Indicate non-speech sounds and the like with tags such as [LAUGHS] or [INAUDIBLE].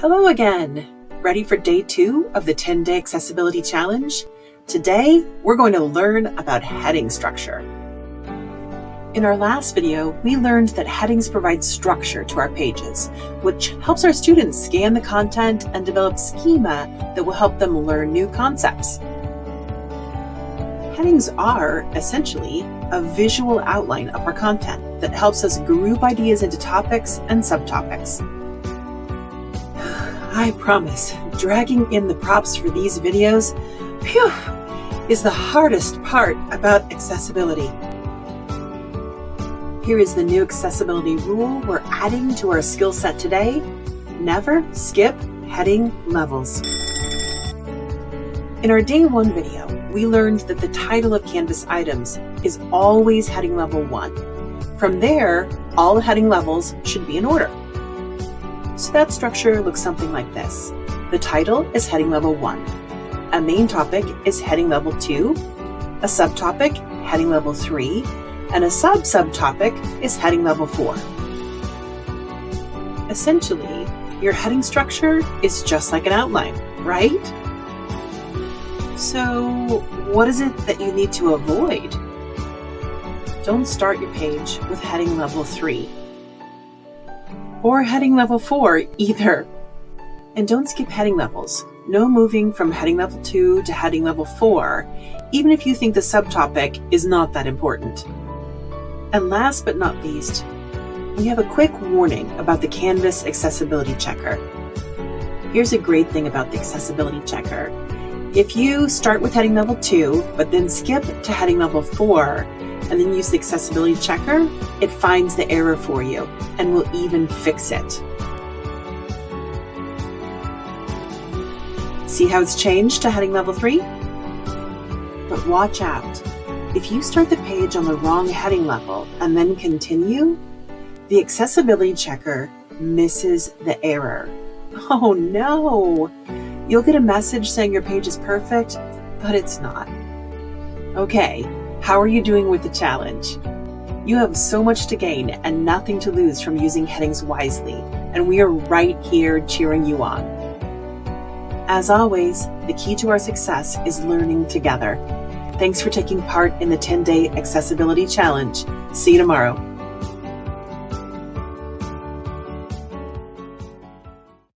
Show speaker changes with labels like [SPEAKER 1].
[SPEAKER 1] Hello again! Ready for day two of the 10 day accessibility challenge? Today, we're going to learn about heading structure. In our last video, we learned that headings provide structure to our pages, which helps our students scan the content and develop schema that will help them learn new concepts. Headings are, essentially, a visual outline of our content that helps us group ideas into topics and subtopics. I promise, dragging in the props for these videos whew, is the hardest part about accessibility. Here is the new accessibility rule we're adding to our skill set today. Never skip heading levels. In our day one video, we learned that the title of Canvas items is always heading level one. From there, all heading levels should be in order. So that structure looks something like this. The title is heading level 1. A main topic is heading level 2. A subtopic, heading level 3. And a sub-subtopic is heading level 4. Essentially, your heading structure is just like an outline, right? So what is it that you need to avoid? Don't start your page with heading level 3 or heading level 4 either. And don't skip heading levels. No moving from heading level 2 to heading level 4, even if you think the subtopic is not that important. And last but not least, we have a quick warning about the Canvas Accessibility Checker. Here's a great thing about the Accessibility Checker. If you start with heading level 2, but then skip to heading level 4, and then use the accessibility checker, it finds the error for you and will even fix it. See how it's changed to heading level 3? But watch out. If you start the page on the wrong heading level and then continue, the accessibility checker misses the error. [LAUGHS] Oh no! You'll get a message saying your page is perfect, but it's not. Okay, how are you doing with the challenge? You have so much to gain and nothing to lose from using headings wisely, and we are right here cheering you on. As always, the key to our success is learning together. Thanks for taking part in the 10 day accessibility challenge. See you tomorrow.